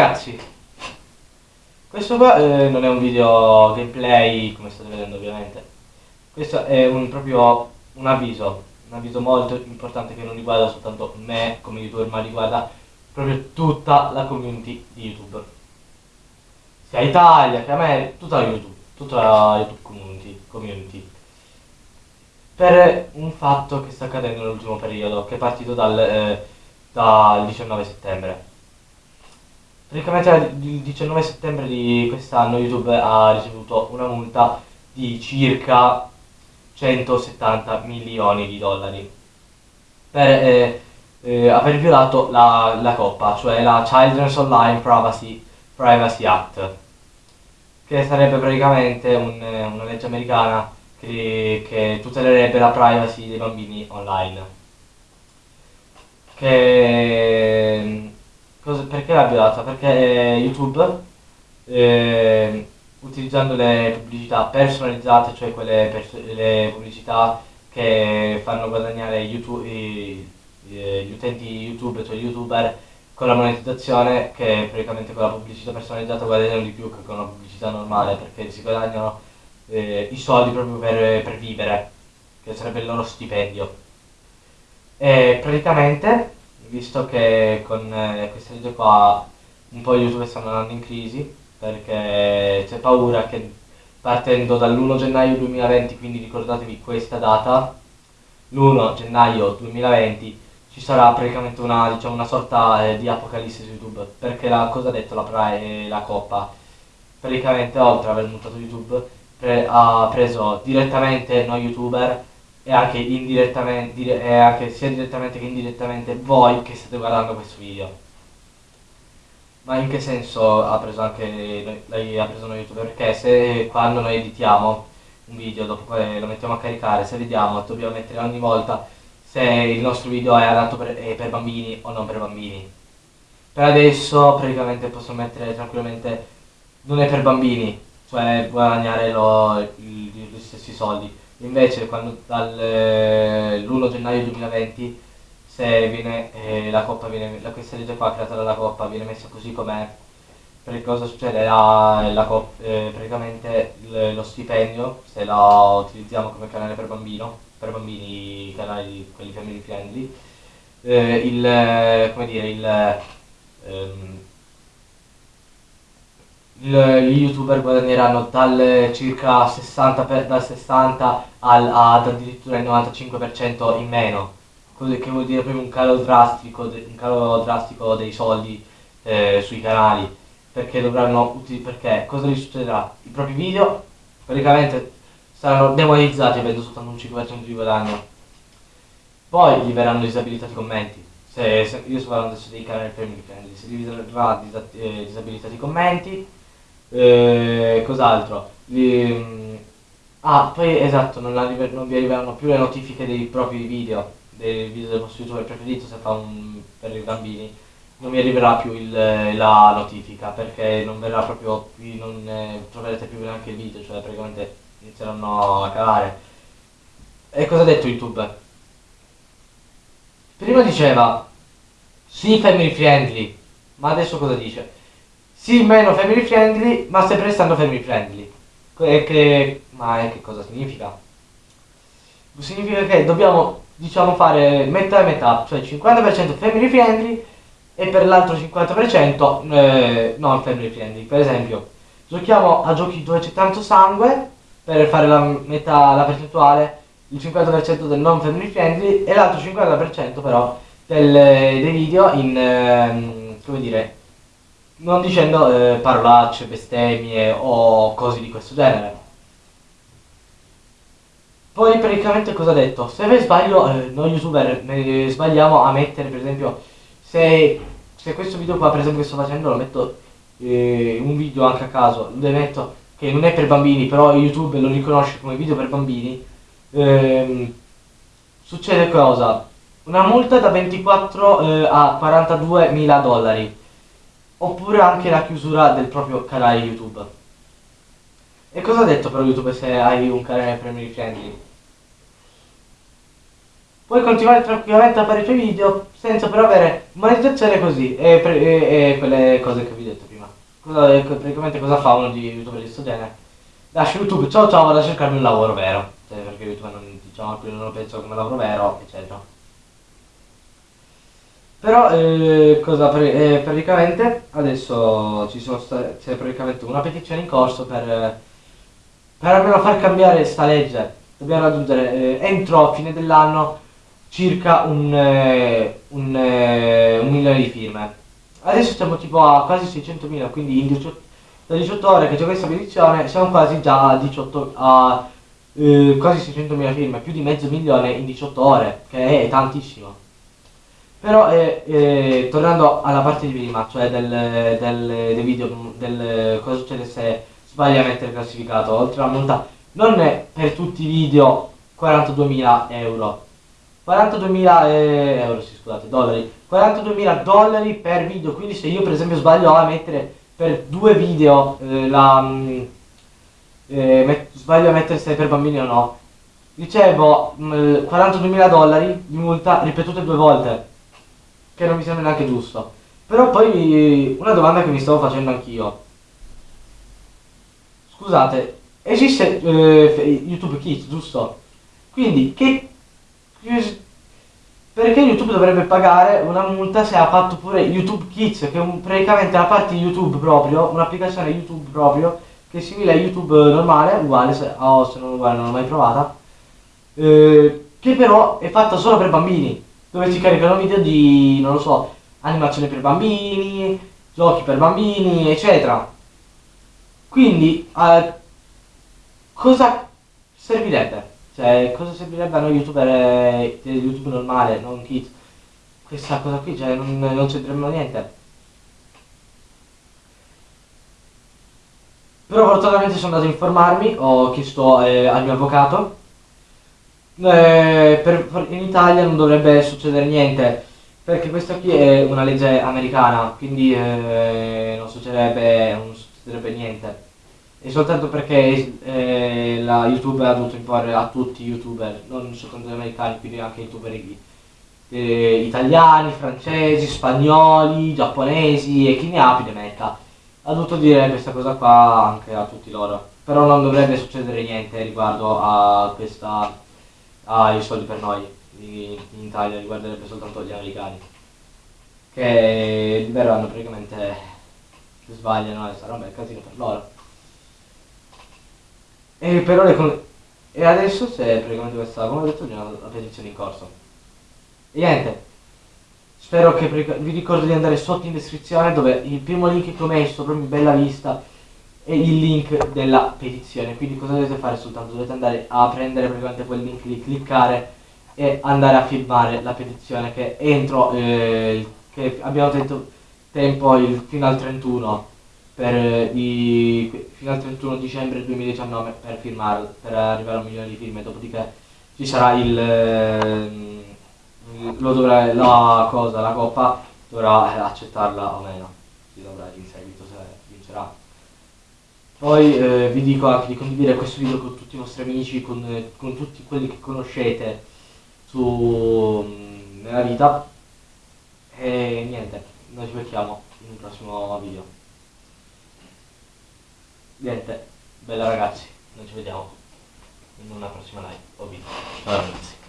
ragazzi, questo qua eh, non è un video gameplay come state vedendo ovviamente, questo è un, proprio un avviso, un avviso molto importante che non riguarda soltanto me come youtuber ma riguarda proprio tutta la community di YouTube, sia Italia che America, tutta YouTube, tutta la YouTube community, community. Per un fatto che sta accadendo nell'ultimo periodo, che è partito dal, eh, dal 19 settembre. Praticamente il 19 settembre di quest'anno YouTube ha ricevuto una multa di circa 170 milioni di dollari per eh, eh, aver violato la, la coppa, cioè la Children's Online Privacy, Privacy Act, che sarebbe praticamente un, una legge americana che, che tutelerebbe la privacy dei bambini online. Che Cosa, perché l'ha violata? Perché YouTube, eh, utilizzando le pubblicità personalizzate, cioè quelle pers le pubblicità che fanno guadagnare YouTube, i, gli utenti YouTube, cioè youtuber, con la monetizzazione, che praticamente con la pubblicità personalizzata guadagnano di più che con la pubblicità normale, perché si guadagnano eh, i soldi proprio per, per vivere, che sarebbe il loro stipendio. E praticamente visto che con eh, questa legge qua un po' YouTube stanno andando in crisi perché c'è paura che partendo dall'1 gennaio 2020, quindi ricordatevi questa data, l'1 gennaio 2020 ci sarà praticamente una, diciamo, una sorta eh, di apocalisse su YouTube, perché la, cosa ha detto la, eh, la Coppa? Praticamente oltre ad aver multato YouTube pre, ha preso direttamente noi youtuber e anche indirettamente, dire, e anche sia direttamente che indirettamente voi che state guardando questo video. Ma in che senso ha preso anche lei ha preso noi youtuber? Perché se quando noi editiamo un video, dopo lo mettiamo a caricare, se vediamo, dobbiamo mettere ogni volta se il nostro video è adatto per, è per bambini o non per bambini. Per adesso praticamente posso mettere tranquillamente non è per bambini, cioè guadagnare lo, gli stessi soldi Invece quando dall'1 eh, gennaio 2020 se viene, eh, la viene, la, questa legge qua creata dalla coppa viene messa così com'è, perché cosa succede? La, la coppa, eh, praticamente il, lo stipendio, se lo utilizziamo come canale per bambino, per bambini, canali, quelli family friendly, eh, il, come dire, il, ehm, gli youtuber guadagneranno dal circa 60 per, dal 60 al, ad addirittura il 95% in meno. Che vuol dire proprio un calo drastico, un calo drastico dei soldi eh, sui canali perché dovranno perché cosa gli succederà? i propri video praticamente saranno demonetizzati avendo soltanto un 5% di guadagno. Poi gli verranno disabilitati i commenti. Se, se, io sto parlando adesso dei canali friendly se gli eh, disabilitati i commenti eh, cos'altro? Mm, ah, poi esatto, non, non, vi arriveranno più le notifiche dei propri video, dei video del vostro youtuber preferito se fa un per i bambini. Non vi arriverà più il, la notifica perché non verrà proprio, non eh, troverete più neanche il video, cioè praticamente inizieranno a calare. E cosa ha detto YouTube? Prima diceva sì family friendly, ma adesso cosa dice? Sì, meno family friendly, ma sempre restando family friendly. E che, ma che cosa significa? Significa che dobbiamo, diciamo, fare metà e metà, cioè 50% family friendly e per l'altro 50% eh, non family friendly. Per esempio, giochiamo a giochi dove c'è tanto sangue, per fare la metà, la percentuale, il 50% del non family friendly e l'altro 50% però del, dei video in, eh, come dire, non dicendo eh, parolacce, bestemmie o cose di questo genere. Poi praticamente cosa ha detto? Se per sbaglio eh, noi youtuber sbagliamo a mettere per esempio se, se, questo video qua per esempio che sto facendo lo metto eh, un video anche a caso, lo metto che non è per bambini però YouTube lo riconosce come video per bambini ehm, succede cosa? Una multa da 24 eh, a 42 mila dollari oppure anche la chiusura del proprio canale YouTube. E cosa ha detto però YouTube se hai un canale family friendly? puoi continuare tranquillamente a fare i tuoi video senza però avere monetizzazione così e, e- e quelle cose che vi ho detto prima. Cosa, e co- praticamente cosa fa uno di youtuber di questo genere? Lascia YouTube, ciao ciao, vado a cercarmi un lavoro vero. Cioè, perché YouTube non, diciamo, non lo pensano come lavoro vero, eccetera. Però eh, cosa eh, praticamente adesso c'è praticamente una petizione in corso per, per almeno far cambiare sta legge. Dobbiamo raggiungere eh, entro fine dell'anno circa un, eh, un, eh, un milione di firme. Adesso siamo tipo a quasi 600.000, quindi in 18, da 18 ore che c'è questa petizione siamo quasi già a 18 a eh, quasi 600.000 firme, più di mezzo milione in 18 ore, che è tantissimo. Però eh, eh, tornando alla parte di prima, cioè del, del, del video, del cosa succede se sbagli a mettere classificato, oltre alla multa, non è per tutti i video 42.000 euro. 42.000 eh, euro, sì, scusate, dollari. 42.000 dollari per video, quindi se io per esempio sbaglio a mettere per due video eh, la... mm, eh, met- sbaglio a mettere se è per bambini o no, ricevo mm, 42.000 dollari di multa ripetute due volte che non mi sembra neanche giusto. Però poi una domanda che mi stavo facendo anch'io. Scusate, esiste eh, YouTube Kids, giusto? Quindi che perché YouTube dovrebbe pagare una multa se ha fatto pure YouTube Kids, che è un- praticamente la parte YouTube proprio, un'applicazione YouTube proprio, che è simile a YouTube normale, uguale, se, o se non uguale non l'ho mai provata, eh, che però è fatta solo per bambini, dove si caricano video di, non lo so, animazioni per bambini, giochi per bambini, eccetera. Quindi, eh, cosa servirebbe? Cioè, cosa servirebbe a noi youtuber, eh, YouTube normale, non kids? Questa cosa qui, cioè, non, non c'entriamo niente. Però fortunatamente sono andato a informarmi, ho chiesto eh, al mio avvocato. Eh, per- in Italia non dovrebbe succedere niente, perché questa qui è una legge americana, quindi eh, non succederebbe, non succederebbe niente. E soltanto perché eh, la YouTube ha dovuto imporre a tutti i youtuber, non soltanto gli americani, quindi anche youtuber eh, italiani, francesi, spagnoli, giapponesi e chi ne ha più ne metta. Ha dovuto dire questa cosa qua anche a tutti loro. Però non dovrebbe succedere niente riguardo a questa ai soldi per noi in, Italia, riguarderebbe soltanto gli americani. Che liberano praticamente se sbagliano e sarà un bel casino per loro. E però le e adesso c'è praticamente questa, come ho detto prima, la petizione in corso. E niente, spero che vi ricordo di andare sotto in descrizione dove il primo link che ho messo, proprio in bella vista, è il link della petizione. Quindi cosa dovete fare soltanto? Dovete andare a prendere praticamente quel link lì, cliccare e andare a firmare la petizione che entro, eh, che abbiamo detto tempo il, fino al 31 per eh, i- fino al 31 dicembre 2019 per firmarlo, per arrivare a un milione di firme, dopodiché ci sarà il, ehm, lo dovrà, la cosa, la coppa dovrà eh, accettarla o meno, si dovrà in seguito se vincerà. Poi eh, vi dico anche di condividere questo video con tutti i vostri amici, con, eh, con tutti quelli che conoscete su, mm, nella vita. E niente, noi ci becchiamo in un prossimo video. Niente, bella ragazzi, noi ci vediamo in una prossima live o video. Ciao ragazzi.